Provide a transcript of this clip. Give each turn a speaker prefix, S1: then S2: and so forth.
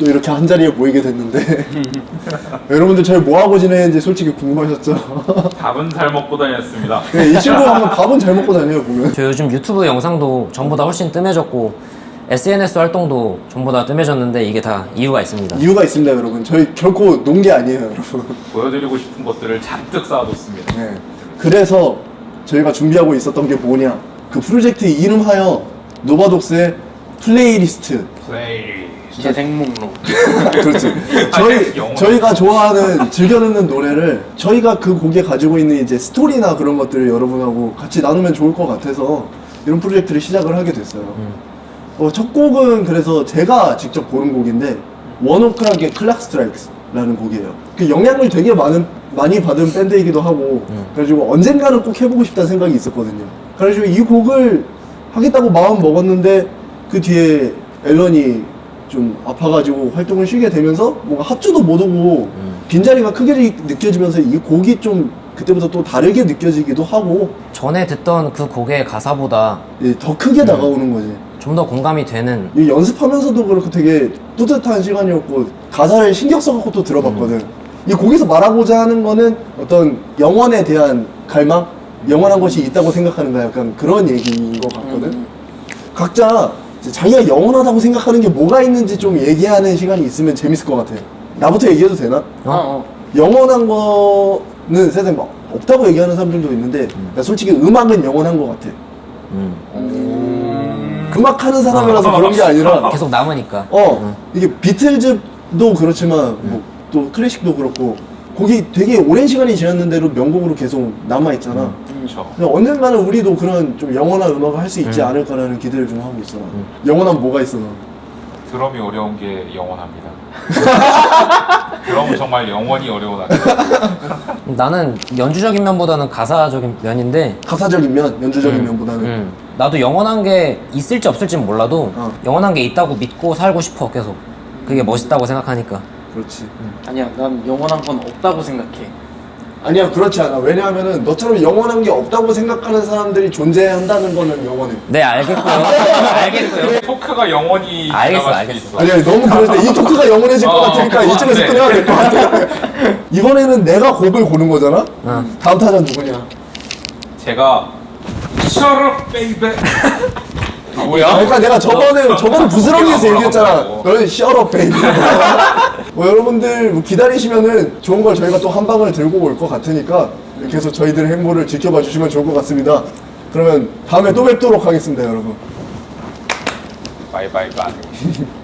S1: 또 이렇게 한 자리에 모이게 됐는데 여러분들 저희 뭐하고 지내는지 솔직히 궁금하셨죠?
S2: 밥은 잘 먹고 다녔습니다.
S1: 네, 이 친구 한번 밥은 잘 먹고 다녀요 보면
S3: 저 요즘 유튜브 영상도 전보다 훨씬 뜸해졌고 SNS 활동도 전보다 뜸해졌는데 이게 다 이유가 있습니다.
S1: 이유가 있습니다 여러분 저희 결코 논 게 아니에요 여러분
S2: 보여드리고 싶은 것들을 잔뜩 쌓아뒀습니다.
S1: 네. 그래서 저희가 준비하고 있었던 게 뭐냐 그 프로젝트 이름하여 노바독스의
S2: playlist play.
S4: 재생 목록
S1: 그렇지. 저희
S2: 영어로.
S1: 저희가 좋아하는 즐겨 듣는 노래를 저희가 그 곡에 가지고 있는 이제 스토리나 그런 것들을 여러분하고 같이 나누면 좋을 것 같아서 이런 프로젝트를 시작을 하게 됐어요. 어, 첫 곡은 그래서 제가 직접 고른 곡인데 원오크락의 클락 스트라이크스라는 곡이에요. 그 영향을 되게 많은 많이 받은 밴드이기도 하고 그래가지고 언젠가는 꼭 해보고 싶다는 생각이 있었거든요. 그래가지고 이 곡을 하겠다고 마음 먹었는데 그 뒤에 앨런이 좀 아파가지고 활동을 쉬게 되면서 뭔가 합주도 못 오고 빈자리가 크게 느껴지면서 이 곡이 좀 그때부터 또 다르게 느껴지기도 하고
S3: 전에 듣던 그 곡의 가사보다
S1: 예, 더 크게 다가오는 거지.
S3: 좀 더 공감이 되는
S1: 이 연습하면서도 그렇고 되게 뿌듯한 시간이었고 가사를 신경 써갖고 또 들어봤거든. 이 곡에서 말하고자 하는 거는 어떤 영원에 대한 갈망, 영원한 것이 있다고 생각하는가 약간 그런 얘기인 것 같거든. 각자 이제 자기가 영원하다고 생각하는 게 뭐가 있는지 좀 얘기하는 시간이 있으면 재밌을 것 같아. 나부터 얘기해도 되나?
S4: 어? 어.
S1: 영원한 거는 세상에 막 없다고 얘기하는 사람들도 있는데 나 솔직히 음악은 영원한 것 같아.
S3: 음,
S1: 음악 하는 사람이라서 그런 게 아니라
S3: 계속 남으니까.
S1: 어 이게 비틀즈도 그렇지만 뭐 또 클래식도 그렇고 곡이 되게 오랜 시간이 지났는데도 명곡으로 계속 남아 있잖아.
S2: 그렇죠.
S1: 언젠가는 우리도 그런 좀 영원한 음악을 할 수 있지 않을까라는 기대를 좀 하고 있어. 영원한 뭐가 있어? 너?
S2: 드럼이 어려운 게 영원합니다. 드럼은 정말 영원히 어려운 악기.
S3: 나는 연주적인 면보다는 가사적인 면인데
S1: 가사적인 면, 연주적인 면보다는
S3: 음, 나도 영원한 게 있을지 없을지는 몰라도
S1: 어.
S3: 영원한 게 있다고 믿고 살고 싶어 계속 그게 멋있다고 생각하니까
S1: 그렇지.
S4: 아니야 난 영원한 건 없다고 생각해
S1: 아니야 그렇지 않아. 왜냐하면은 너처럼 영원한 게 없다고 생각하는 사람들이 존재한다는 거는 영원해.
S3: 네 알겠고요 알겠고요
S2: 토크가 영원히
S3: 알겠어, 알겠어.
S1: 아니야 너무 그런데 이 토크가 영원해질 것
S2: 어,
S1: 같으니까
S2: 그거
S1: 이쪽에서
S2: 안 돼.
S1: 끊어야 될 것 같아. 이번에는 내가 곡을 고른 거잖아.
S3: 어.
S1: 다음 타자 누구냐?
S2: 제가 baby. 아, 뭐야?
S1: 그러니까 내가 저번에 저번 부스러기에서
S2: 뭐라고
S1: 얘기했잖아.
S2: 뭐라고.
S1: 너는 shut up baby. 뭐 여러분들 뭐 기다리시면은 좋은 걸 저희가 또 한 방을 들고 올 것 같으니까 해서 저희들의 행보를 지켜봐 주시면 좋을 것 같습니다. 그러면 다음에 또 뵙도록 하겠습니다, 여러분.
S2: bye bye bye.